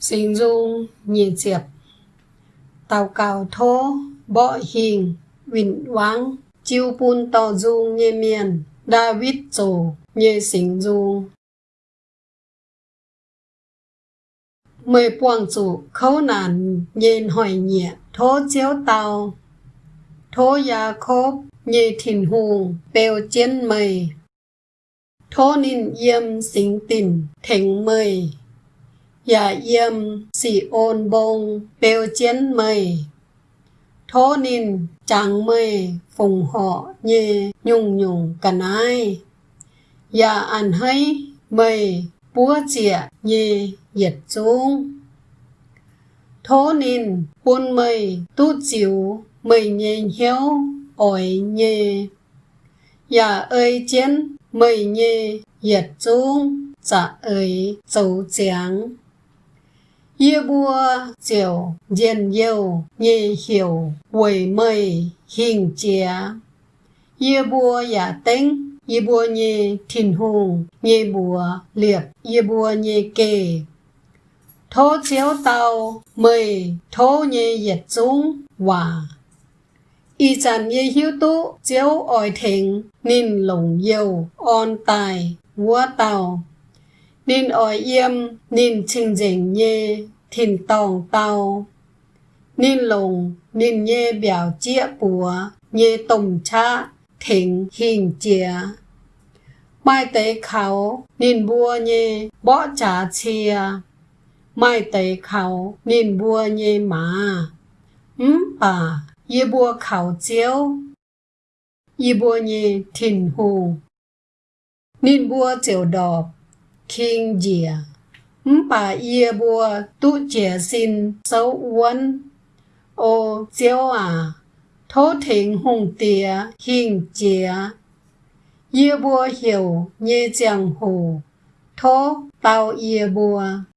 Sinh dung nhìn diệp. Tàu cào thô Bọ hình Vịnh vắng Chiêu bùn tò dung nhị miền, David dồ nhị sinh dung Mười buông chủ khấu nàn nhìn hỏi nhẹ thô chiếu tàu Thô gia khốp nhị thìn hùng bèo chiến mây. Thô ninh yêm sinh tình thỉnh mây Dạ yêm sĩ ôn bông bèo chén mây Thô nín chẳng mây phùng họ nhẹ nhung nhung cả ai Dạ ăn hay mây búa chĩa nhẹ yết chung Thô nín, buôn mây tu chiếu mây nhẹ hiếu ổi nhẹ Dạ ơi chén, mây nhẹ yết chung dạ ơi dấu giáng Yê bùa diệu diên yêu nhê hiểu quầy mây hình chia. Yê bùa giả tính yê bùa nhê thìn hùng nhê bùa liệp yê bùa nhê kề. Thô chiếu tàu mây thô nhê yết dung hòa. Y chẳng nhê hiếu tú, chiếu ỏi thịnh nín lồng yêu on tài, vua tàu nên ở yêm, nên trình dình nhê, thìn tòng tàu nên lồng, nên nhê biểu chia bùa, nhê tổng cha thỉnh hình chia mai tế khảo, nên bùa nhê bỏ trả chia mai tế khảo, nên bùa nhê mà ừm, bà, yê bùa khảo chiếu. Yê bùa nhê thìn hù. Nên bùa chiều đọp kinh dìa bà yê bùa tu trẻ xin sâu uốn. Ô chiếu à thố thịnh hùng tìa hình chìa. Yê bùa hiểu như chẳng hồ, thố tao yê bùa